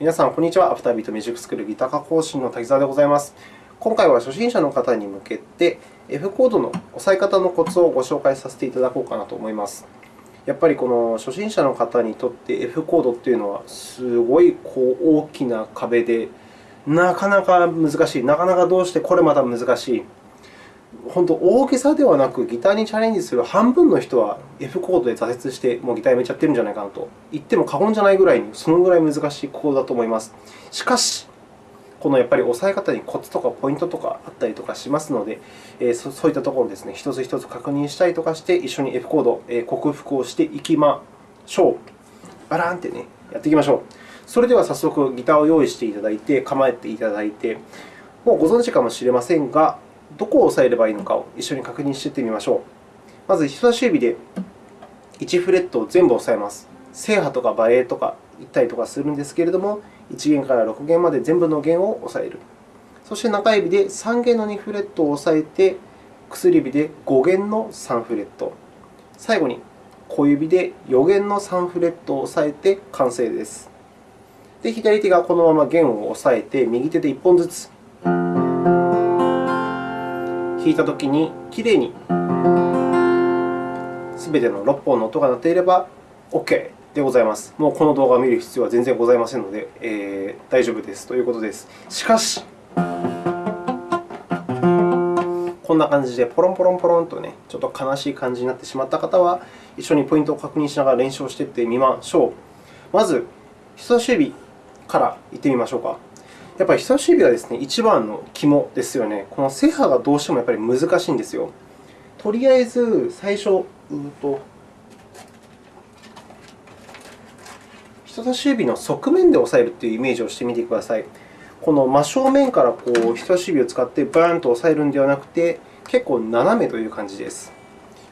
皆さん、こんにちは。アフタービートミュージックスクールギター科講師の滝沢でございます。今回は初心者の方に向けて、F コードの押さえ方のコツをご紹介させていただこうかなと思います。やっぱりこの初心者の方にとって F コードというのは、すごいこう大きな壁で、なかなか難しい、なかなかどうしてこれまた難しい。本当、大げさではなく、ギターにチャレンジする半分の人は F コードで挫折して、もうギターやめちゃってるんじゃないかなと言っても過言じゃないぐらいに、そのぐらい難しいコードだと思います。しかし、このやっぱり押さえ方にコツとかポイントとかあったりとかしますので、えそういったところをですね、一つ一つ確認したりとかして、一緒に F コード、え克服をしていきましょう。バラーンってね、やっていきましょう。それでは早速、ギターを用意していただいて、構えていただいて、もうご存知かもしれませんが、どこを押さえればいいのかを一緒に確認していってみましょう。まず、人差し指で1フレットを全部押さえます。正波とかバレエとか言ったりとかするんですけれども、1弦から6弦まで全部の弦を押さえる。そして中指で3弦の2フレットを押さえて、薬指で5弦の3フレット。最後に小指で4弦の3フレットを押さえて完成です。で、左手がこのまま弦を押さえて、右手で1本ずつ弾いたときにきれいにすべての6本の音が鳴っていれば OK でございます。もうこの動画を見る必要は全然ございませんので、えー、大丈夫ですということです。しかし、こんな感じでポロンポロンポロンとね、ちょっと悲しい感じになってしまった方は、一緒にポイントを確認しながら練習をしていってみましょう。まず、人差し指からいってみましょうか。やっぱり人差し指がですね、一番の肝ですよね。この正波がどうしてもやっぱり難しいんですよ。とりあえず、最初、うと人差し指の側面で押さえるというイメージをしてみてください。この真正面からこう人差し指を使ってバーンと押さえるのではなくて、結構斜めという感じです。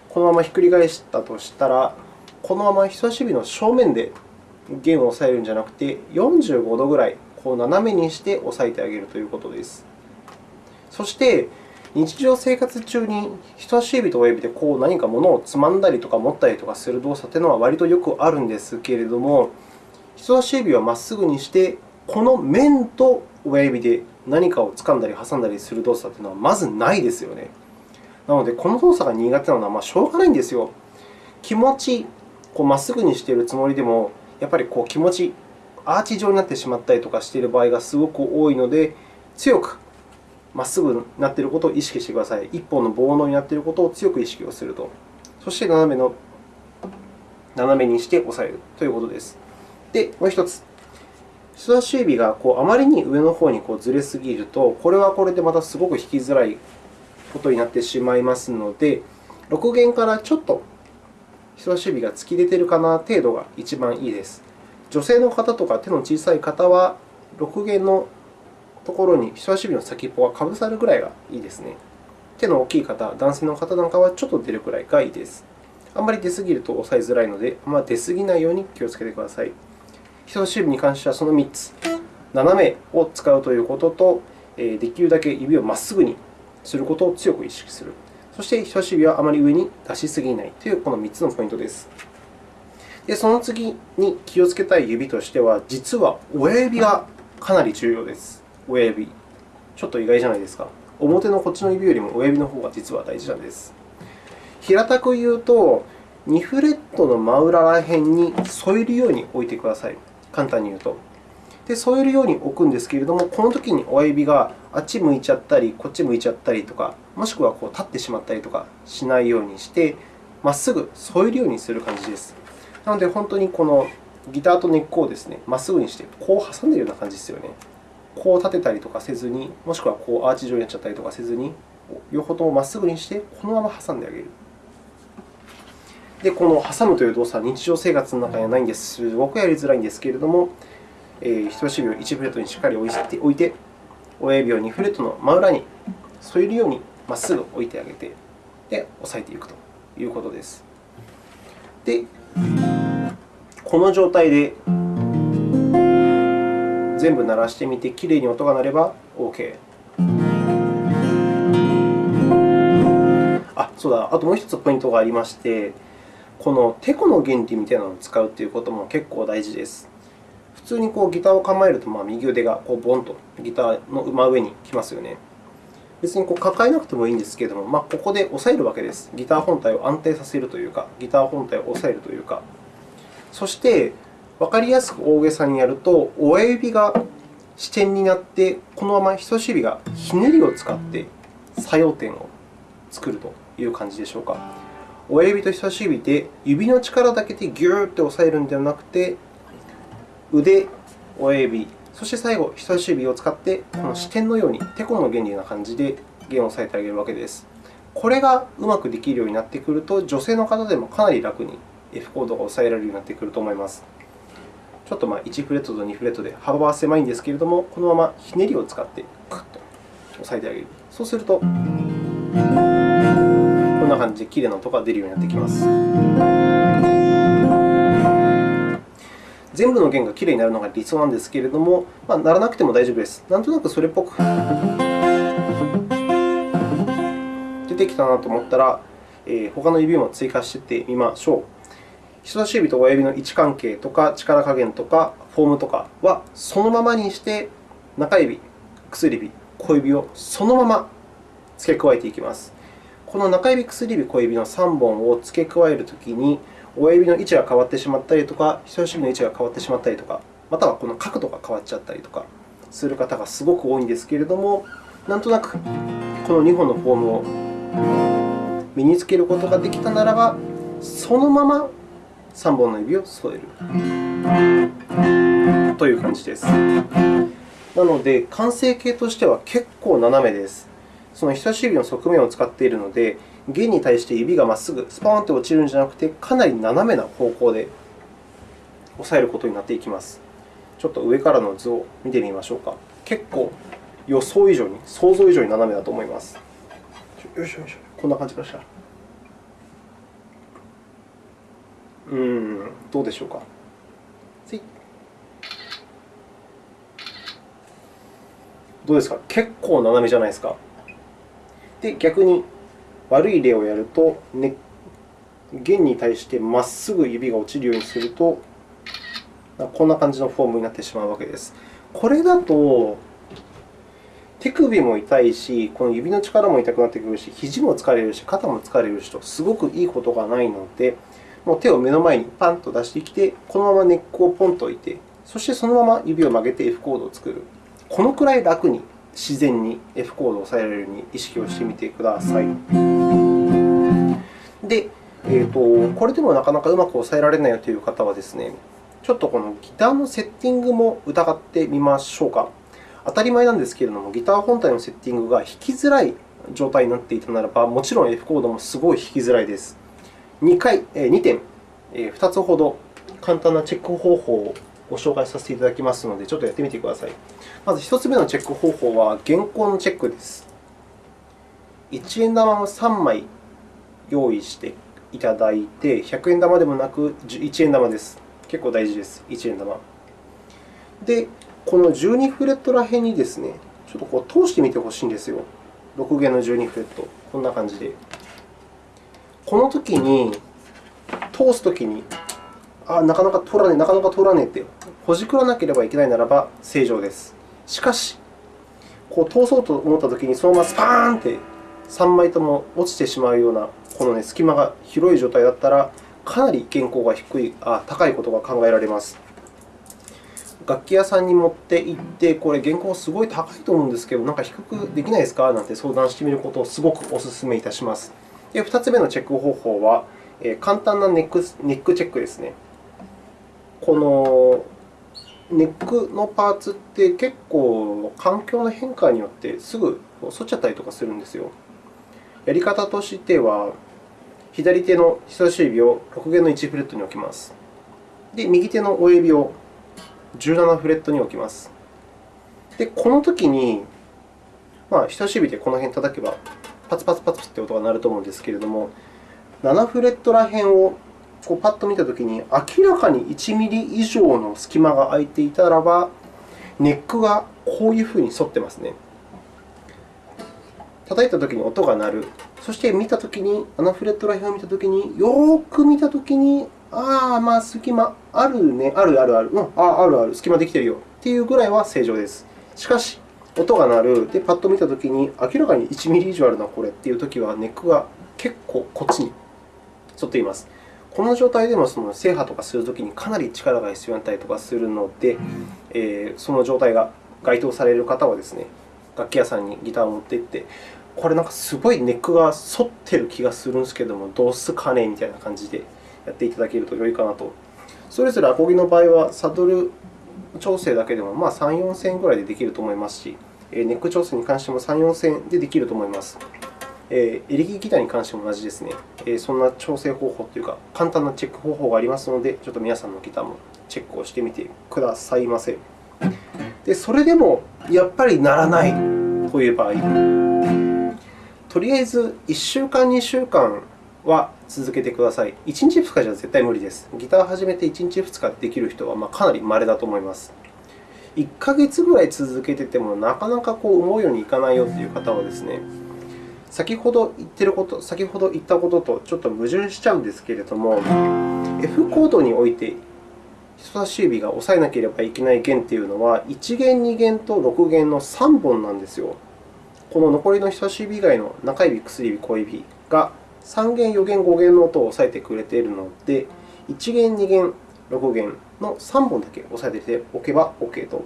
このままひっくり返したとしたら、このまま人差し指の正面で弦を押さえるんじゃなくて、45度ぐらいこう斜めにして押さえてあげるということです。そして、日常生活中に人差し指と親指でこう何か物をつまんだりとか持ったりとかする動作というのは割とよくあるんですけれども、人差し指はまっすぐにして、この面と親指で何かを掴んだり挟んだりする動作というのはまずないですよね。なので、この動作が苦手なのはまあしょうがないんですよ。気持ちまっすぐにしているつもりでも、やっぱりこう気持ちアーチ状になってしまったりとかしている場合がすごく多いので、強くまっすぐになっていることを意識してください。一本の棒のになっていることを強く意識をすると。そして斜めの斜めにして押さえるということです。で、もう1つ。人差し指がこうあまりに上の方にこうずれすぎると、これはこれでまたすごく弾きづらいことになってしまいますので、6弦からちょっと人差し指が突き出ているかな程度が一番いいです。女性の方とか手の小さい方は、6弦のところに人差し指の先っぽがかぶさるぐらいがいいですね。手の大きい方、男性の方なんかはちょっと出るくらいがいいです。あんまり出すぎると押さえづらいので、あま出すぎないように気をつけてください。人差し指に関してはその3つ、斜めを使うということと、できるだけ指をまっすぐにすることを強く意識する。そして、人差し指はあまり上に出しすぎないというこの3つのポイントです。で、その次に気をつけたい指としては、実は親指がかなり重要です。親指。ちょっと意外じゃないですか。表のこっちの指よりも親指の方が実は大事なんです。平たく言うと、2フレットの真裏ら辺に添えるように置いてください。簡単に言うと。で、添えるように置くんですけれども、このときに親指があっち向いちゃったり、こっち向いちゃったりとか、もしくはこう立ってしまったりとかしないようにして、まっすぐ添えるようにする感じです。なので、本当にこのギターと根っこをですね、まっすぐにして、こう挟んでいるような感じですよね。こう立てたりとかせずに、もしくはこうアーチ状になっちゃったりとかせずに、両方ともまっすぐにして、このまま挟んであげる。で、この挟むという動作は日常生活の中にはないんです。すごくやりづらいんですけれども、えー、人差し指を1フレットにしっかり置いて、親指を2フレットの真裏に添えるようにまっすぐ置いてあげて、で、押さえていくということです。で、この状態で全部鳴らしてみて、きれいに音が鳴れば OK。あ、そうだ、あともう1つポイントがありまして、このてこの原理みたいなのを使うということも結構大事です。普通にこうギターを構えると、まあ、右腕がこうボンとギターの真上に来ますよね。別にこう抱えなくてもいいんですけれども、まあ、ここで押さえるわけです。ギター本体を安定させるというか、ギター本体を押さえるというか。そして、わかりやすく大げさにやると、親指が支点になって、このまま人差し指がひねりを使って作用点を作るという感じでしょうか。親指と人差し指で指の力だけでギューッと押さえるのではなくて、腕、親指、そして最後、人差し指を使って、この支点のように、てこの原理な感じで弦を押さえてあげるわけです。これがうまくできるようになってくると、女性の方でもかなり楽に F コードが押さえられるようになってくると思います。ちょっとまあ1フレットと2フレットで幅は狭いんですけれども、このままひねりを使ってクッと押さえてあげる。そうすると、こんな感じできれいな音が出るようになってきます。全部の弦がきれいになるのが理想なんですけれども、まあ、ならなくても大丈夫です。なんとなくそれっぽく 出てきたなと思ったら、えー、他の指も追加していってみましょう。人差し指と親指の位置関係とか力加減とかフォームとかはそのままにして、中指、薬指、小指をそのまま付け加えていきます。この中指、薬指、小指の3本を付け加えるときに、親指の位置が変わってしまったりとか、人差し指の位置が変わってしまったりとか、またはこの角度が変わっちゃったりとかする方がすごく多いんですけれども、なんとなくこの2本のフォームを身につけることができたならば、そのまま3本の指を添えるという感じです。なので、完成形としては結構斜めです。その人差し指の側面を使っているので、弦に対して指がまっすぐスパーンと落ちるんじゃなくて、かなり斜めな方向で押さえることになっていきます。ちょっと上からの図を見てみましょうか。結構予想以上に、想像以上に斜めだと思います。よいしょよいしょ。こんな感じかしら。うん、どうでしょうか？どうですか？結構斜めじゃないですか？で、逆に悪い例をやると、ね、弦に対してまっすぐ指が落ちるようにすると、こんな感じのフォームになってしまうわけです。これだと、手首も痛いし、この指の力も痛くなってくるし、肘も疲れるし、肩も疲れるしと、すごくいいことがないので、もう手を目の前にパンと出してきて、このままネックをポンと置いて、そしてそのまま指を曲げて F コードを作る。このくらい楽に自然に F コードを押さえられるように意識をしてみてください。で、えーと、これでもなかなかうまく押さえられないよという方はですね、ちょっとこのギターのセッティングも疑ってみましょうか。当たり前なんですけれども、ギター本体のセッティングが弾きづらい状態になっていたならば、もちろん F コードもすごい弾きづらいです。2, 回2点、2つほど簡単なチェック方法をご紹介させていただきますので、ちょっとやってみてください。まず1つ目のチェック方法は、原稿のチェックです。1円玉を3枚用意していただいて、100円玉でもなく1円玉です。結構大事です、1円玉。で、この12フレットら辺にですね、ちょっとこう通してみてほしいんですよ。6弦の12フレット、こんな感じで。この時に、通すときに、あなかなか通らねえ、なかなか通らねえってほじくらなければいけないならば正常です。しかし、こう通そうと思ったときに、そのままスパーンって3枚とも落ちてしまうようなこの、ね、隙間が広い状態だったら、かなり原稿が低いあ高いことが考えられます。楽器屋さんに持って行って、これ、原稿すごい高いと思うんですけど、なんか低くできないですか？なんて相談してみることをすごくお勧めいたします。で2つ目のチェック方法は、簡単なネックネックチェックですね。このネックのパーツって結構環境の変化によってすぐ反っちゃったりとかするんですよ。やり方としては、左手の人差し指を6弦の1フレットに置きます。で、右手の親指を17フレットに置きます。で、このときに、まあ、人差し指でこの辺叩けば、パツパツパツって音が鳴ると思うんですけれども、7フレットら辺をこうパッと見たときに、明らかに1ミリ以上の隙間が空いていたらば、ネックがこういうふうに反ってますね。叩いたときに音が鳴る。そして見たときに、7フレットら辺を見たときに、よく見たときに、ああ、まあ、隙間あるね、あるあるある、うん、ああるある、隙間できてるよっていうぐらいは正常です。しかし、音が鳴る、で、パッと見たときに、明らかに1ミリ以上あるな、これっていうときは、ネックが結構こっちに沿っています。この状態でもその制覇とかするときにかなり力が必要になったりとかするので、えー、その状態が該当される方はですね、楽器屋さんにギターを持って行って、これなんかすごいネックが反ってる気がするんですけども、どうすかねみたいな感じでやっていただけると良いかなと。それぞれアコギの場合は、サドル調整だけでもまあ34000ぐらいでできると思いますし、ネック調整に関しても3、4線でできると思います。え、エレキギターに関しても同じですね。え、そんな調整方法というか、簡単なチェック方法がありますので、ちょっと皆さんのギターもチェックをしてみてくださいませ。で、それでもやっぱりならないという場合、とりあえず1週間、2週間は続けてください。1日、2日じゃ絶対無理です。ギターを始めて1日、2日できる人はかなり稀だと思います。1ヶ月ぐらい続けてても、なかなかこう思うようにいかないよという方はですね、先ほど言ってること、先ほど言ったこととちょっと矛盾しちゃうんですけれども、F コードにおいて人差し指が押さえなければいけない弦というのは、1弦、2弦と6弦の3本なんですよ。この残りの人差し指以外の中指、薬指、小指が3弦、4弦、5弦の音を押さえてくれているので、1弦、2弦、6弦の3本だけ押さえておけば OK と。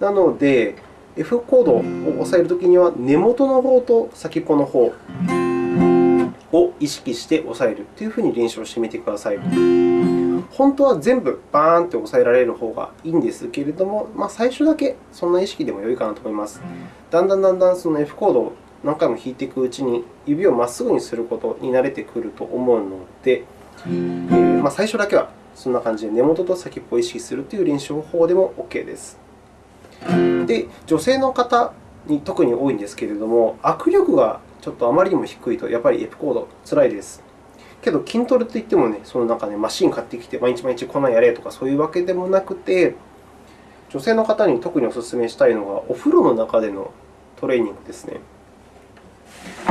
なので、F コードを押さえるときには、根元の方と先っぽの方を意識して押さえるというふうに練習をしてみてください。本当は全部バーンと押さえられる方がいいんですけれども、まあ、最初だけそんな意識でも良いかなと思います。だんだんだんだんその F コードを何回も弾いていくうちに、指をまっすぐにすることに慣れてくると思うので、えー、まあ、最初だけはそんな感じで根元と先っぽを意識するという練習法でも OK です。で、女性の方に特に多いんですけれども、握力がちょっとあまりにも低いと、やっぱり F コード、つらいです。けど、筋トレといってもね、そのなんかね、マシン買ってきて、毎日毎日こんなんやれとか、そういうわけでもなくて、女性の方に特にお勧めしたいのが、お風呂の中でのトレーニングですね。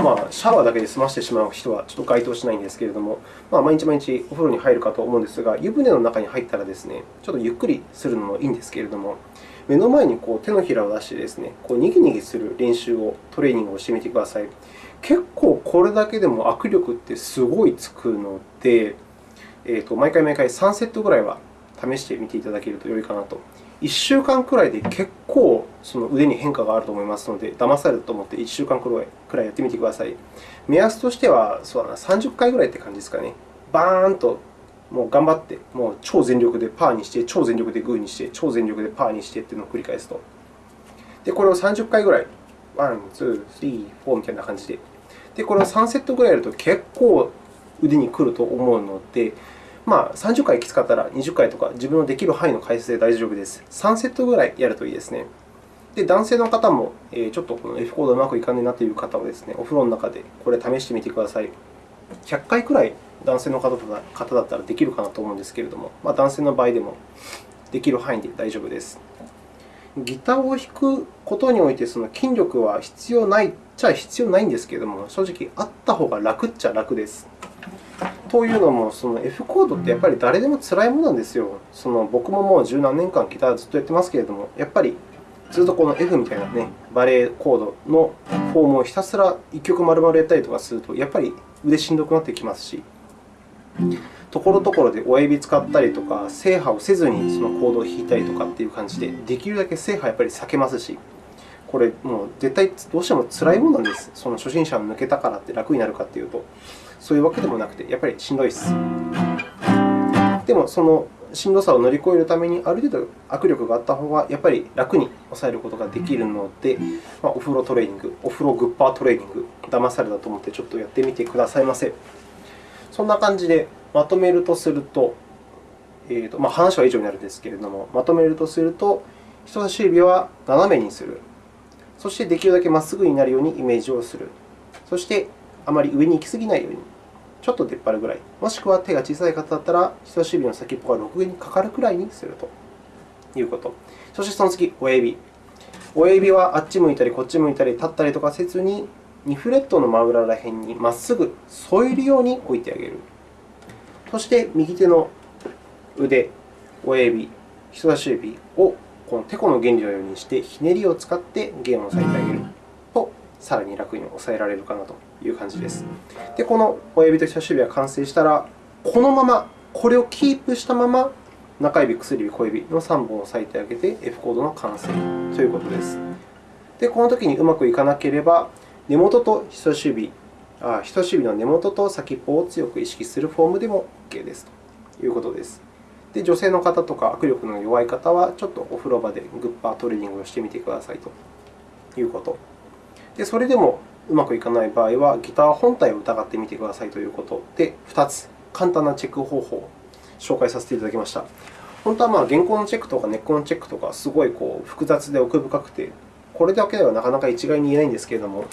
まあ、シャワーだけで済ましてしまう人はちょっと該当しないんですけれども、まあ、毎日毎日お風呂に入るかと思うんですが、湯船の中に入ったらですね、ちょっとゆっくりするのもいいんですけれども、目の前にこう手のひらを出してですね、こうにぎにぎする練習を、トレーニングをしてみてください。結構これだけでも握力ってすごいつくので、えー、と毎回毎回3セットぐらいは試してみていただけると良いかなと。1週間くらいで結構その腕に変化があると思いますので、騙されたと思って1週間くらいやってみてください。目安としてはそうだな30回ぐらいって感じですかね。バーンともう頑張って、もう超全力でパーにして、超全力でグーにして、超全力でパーにしてというのを繰り返すと。で、これを30回ぐらい、 one、two、three、four みたいな感じで。で、これを3セットぐらいやると結構腕にくると思うので、まあ、30回きつかったら20回とか自分のできる範囲の回数で大丈夫です。3セットぐらいやるといいですね。で、男性の方も、ちょっとこの F コードうまくいかないなという方はですね、お風呂の中でこれ試してみてください。100回くらい男性の方だったらできるかなと思うんですけれども、まあ、男性の場合でもできる範囲で大丈夫です。ギターを弾くことにおいてその筋力は必要ないっちゃ必要ないんですけれども、正直あった方が楽っちゃ楽です。というのも、その F コードってやっぱり誰でも辛いものなんですよ。その僕ももう十何年間ギターずっとやってますけれども、やっぱりずっとこの F みたいな、ね、バレエコードのフォームをひたすら1曲丸々やったりとかすると、やっぱり腕しんどくなってきますし、ところどころで親指使ったりとか、制覇をせずにそのコードを弾いたりとかっていう感じで、できるだけ制覇やっぱり避けますし、これ、もう絶対どうしても辛いものなんです。その初心者抜けたからって楽になるかというと、そういうわけでもなくて、やっぱりしんどいです。でも、そのしんどさを乗り越えるために、ある程度握力があった方がやっぱり楽に抑えることができるので、まあ、お風呂トレーニング、お風呂グッパートレーニング、騙されたと思ってちょっとやってみてくださいませ。そんな感じでまとめるとすると、えーとまあ、話は以上になるんですけれども、まとめるとすると、人差し指は斜めにする。そしてできるだけまっすぐになるようにイメージをする。そして、あまり上に行き過ぎないように、ちょっと出っ張るぐらい。もしくは手が小さい方だったら、人差し指の先っぽが6弦にかかるくらいにするということ。そしてその次、親指。親指はあっち向いたり、こっち向いたり、立ったりとかせずに、2フレットの真裏ら辺にまっすぐ添えるように置いてあげる。そして右手の腕、親指、人差し指をこのテコの原理のようにしてひねりを使って弦を押さえてあげると、さらに楽に押さえられるかなという感じです。で、この親指と人差し指が完成したら、このまま、これをキープしたまま、中指、薬指、小指の3本を押さえてあげて F コードの完成ということです。で、このときにうまくいかなければ、根元と人差し指、あ人差し指の根元と先っぽを強く意識するフォームでも OK ですということです。で女性の方とか握力の弱い方は、ちょっとお風呂場でグッパートレーニングをしてみてくださいということ。でそれでもうまくいかない場合は、ギター本体を疑ってみてくださいということで、2つ簡単なチェック方法を紹介させていただきました。本当はまあ原稿のチェックとか根っこのチェックとか、すごいこう複雑で奥深くて、これだけではなかなか一概に言えないんですけれども、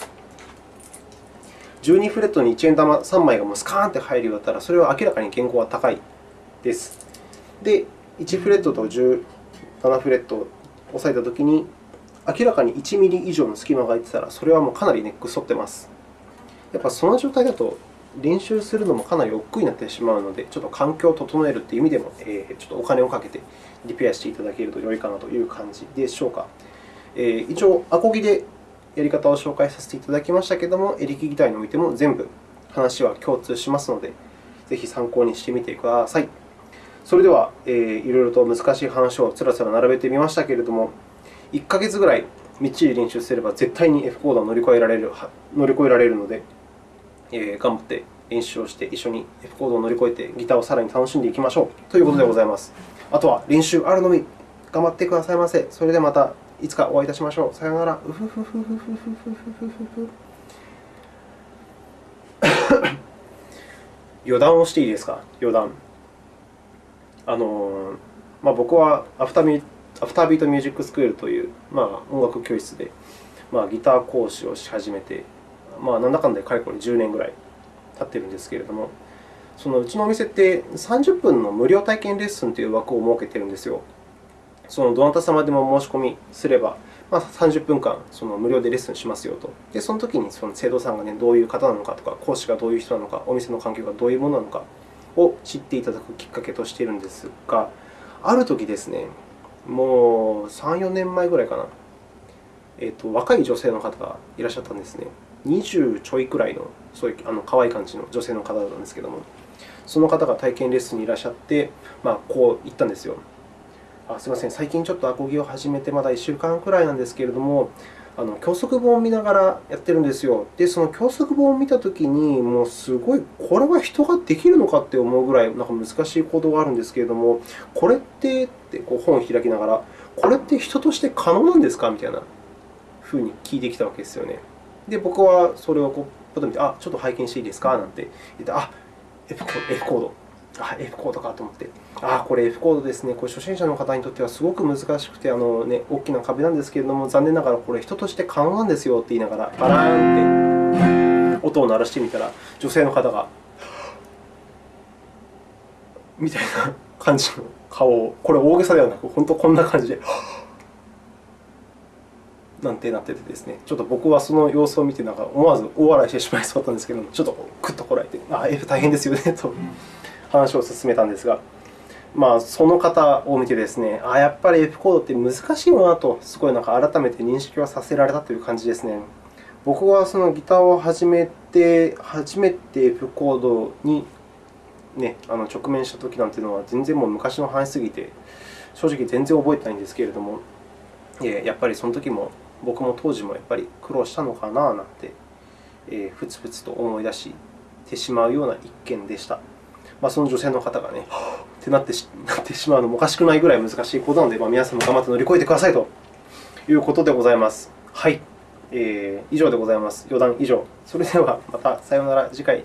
12フレットに1円玉3枚がもうスカーンって入るようだったら、それは明らかに原稿は高いです。で、1フレットと17フレットを押さえたときに、明らかに1ミリ以上の隙間が空いてたら、それはもうかなりネック反ってます。やっぱその状態だと、練習するのもかなり億劫になってしまうので、ちょっと環境を整えるという意味でも、え、ちょっとお金をかけてリペアしていただけると良いかなという感じでしょうか。えー、一応、アコギでやり方を紹介させていただきましたけれども、エレキギターにおいても全部話は共通しますので、ぜひ参考にしてみてください。それでは、えー、いろいろと難しい話をつらつら並べてみましたけれども、1ヶ月ぐらいみっちり練習すれば絶対に F コードを乗り越えられる乗り越えられるので、えー、頑張って練習をして一緒に F コードを乗り越えてギターをさらに楽しんでいきましょうということでございます。あとは練習あるのみ頑張ってくださいませ。それではまたいつかお会いいたしましょう。さようなら。余談をしていいですか？余談。あのまあ、僕はアフターミアフタービートミュージックスクールという、まあ、音楽教室で、まあ、ギター講師をし始めて、まあ、なんだかんだでかれこれ10年ぐらい経っているんですけれども、そのうちのお店って30分の無料体験レッスンという枠を設けているんですよ。そのどなた様でも申し込みすれば、まあ、30分間その無料でレッスンしますよと。で、その時にその生徒さんが、ね、どういう方なのかとか、講師がどういう人なのか、お店の環境がどういうものなのかを知っていただくきっかけとしているんですが、ある時ですね、もう3、4年前ぐらいかな、えーと、若い女性の方がいらっしゃったんですね。20ちょいくらいの、そういうあの可愛い感じの女性の方だったんですけども、その方が体験レッスンにいらっしゃって、まあ、こう言ったんですよ。あすみません、最近ちょっとアコギを始めてまだ1週間くらいなんですけれども、あの教則本を見ながらやってるんですよ。で、その教則本を見たときに、もうすごい、これは人ができるのかって思うぐらいなんか難しい行動があるんですけれども、これってってこう本を開きながら、これって人として可能なんですかみたいなふうに聞いてきたわけですよね。で、僕はそれをこう見て、あ、ちょっと拝見していいですか？なんて言って、あ、F コード。あ、F コードかと思って、あ、これ F コードですね。これ初心者の方にとってはすごく難しくて、あのね、大きな壁なんですけれども、残念ながらこれ人として可能なんですよって言いながら、バラーンって音を鳴らしてみたら、女性の方が、みたいな感じの顔を、これ大げさではなく、本当こんな感じで、なんてなっててですね、ちょっと僕はその様子を見て、なんか思わず大笑いしてしまいそうだったんですけども、ちょっとくっとこらえて、あ、F 大変ですよねと。話を進めたんですが、まあ、その方を見てですね、あやっぱり F コードって難しいなと、すごいなんか改めて認識はさせられたという感じですね。僕はそのギターを始めて、初めて F コードに、ね、あの直面したときなんていうのは、全然もう昔の話すぎて、正直全然覚えてないんですけれども、やっぱりその時も、僕も当時もやっぱり苦労したのかななんて、ふつふつと思い出してしまうような一件でした。まあ、その女性の方がね、ってなってしなってしまうのもおかしくないぐらい難しいことなので、まあ、皆さんも頑張って乗り越えてくださいということでございます。はい。えー、以上でございます。余談以上。それではまたさようなら。次回。